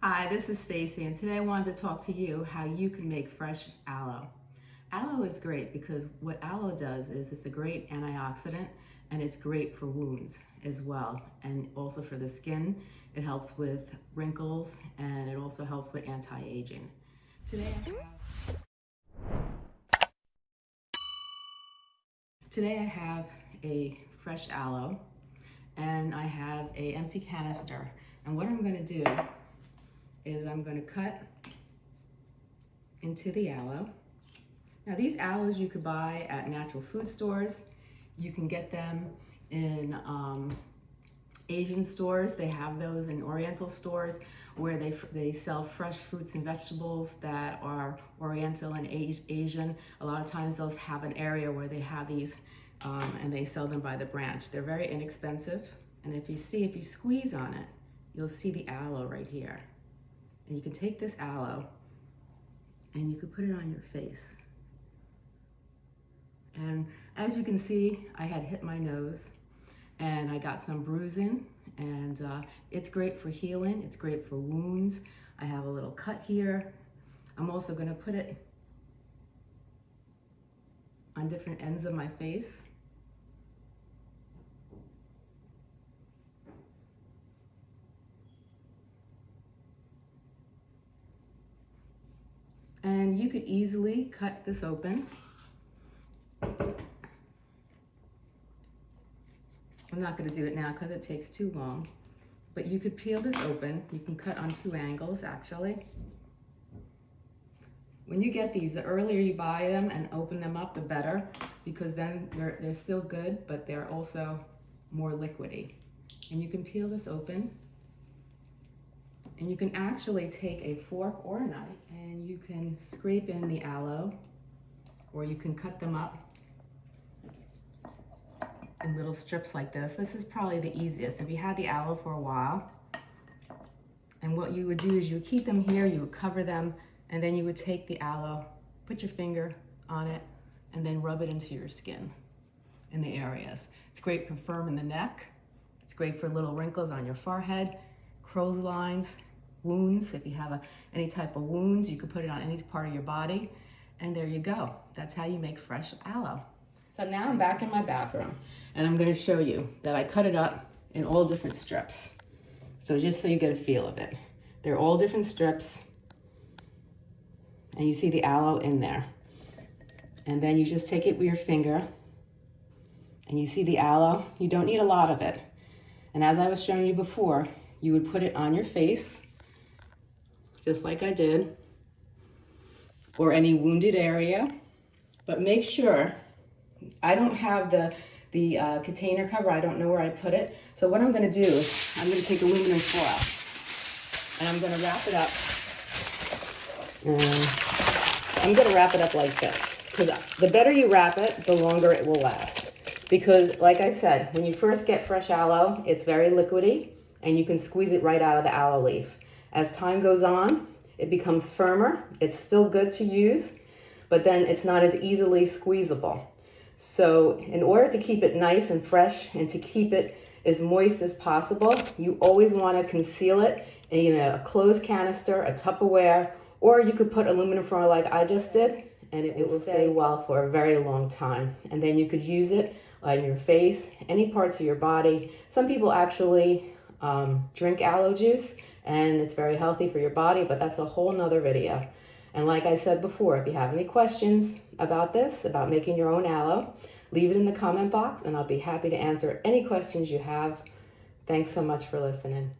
Hi, this is Stacy and today I wanted to talk to you how you can make fresh aloe. Aloe is great because what aloe does is it's a great antioxidant and it's great for wounds as well and also for the skin. It helps with wrinkles and it also helps with anti-aging. Today I Today I have a fresh aloe and I have a empty canister and what I'm going to do is I'm going to cut into the aloe. Now these aloes you could buy at natural food stores. You can get them in um, Asian stores. They have those in Oriental stores where they, they sell fresh fruits and vegetables that are Oriental and Asian. A lot of times they'll have an area where they have these um, and they sell them by the branch. They're very inexpensive. And if you see, if you squeeze on it, you'll see the aloe right here. And you can take this aloe and you can put it on your face. And as you can see, I had hit my nose and I got some bruising and uh, it's great for healing. It's great for wounds. I have a little cut here. I'm also gonna put it on different ends of my face. You could easily cut this open. I'm not gonna do it now because it takes too long, but you could peel this open. You can cut on two angles actually. When you get these, the earlier you buy them and open them up, the better, because then they're, they're still good, but they're also more liquidy. And you can peel this open and you can actually take a fork or a knife you can scrape in the aloe or you can cut them up in little strips like this. This is probably the easiest. If you had the aloe for a while, and what you would do is you would keep them here, you would cover them, and then you would take the aloe, put your finger on it, and then rub it into your skin in the areas. It's great for firm in the neck. It's great for little wrinkles on your forehead, crow's lines, wounds. If you have a, any type of wounds, you can put it on any part of your body. And there you go. That's how you make fresh aloe. So now I'm back in my bathroom and I'm gonna show you that I cut it up in all different strips. So just so you get a feel of it. They're all different strips and you see the aloe in there. And then you just take it with your finger and you see the aloe. You don't need a lot of it. And as I was showing you before, you would put it on your face just like I did, or any wounded area. But make sure, I don't have the, the uh, container cover, I don't know where I put it. So what I'm gonna do is, I'm gonna take aluminum foil, and I'm gonna wrap it up. And I'm gonna wrap it up like this, because the better you wrap it, the longer it will last. Because like I said, when you first get fresh aloe, it's very liquidy, and you can squeeze it right out of the aloe leaf. As time goes on, it becomes firmer. It's still good to use, but then it's not as easily squeezable. So in order to keep it nice and fresh and to keep it as moist as possible, you always want to conceal it in a closed canister, a Tupperware, or you could put aluminum foil like I just did, and it, it will stay well for a very long time. And then you could use it on your face, any parts of your body. Some people actually um, drink aloe juice and it's very healthy for your body, but that's a whole nother video. And like I said before, if you have any questions about this, about making your own aloe, leave it in the comment box and I'll be happy to answer any questions you have. Thanks so much for listening.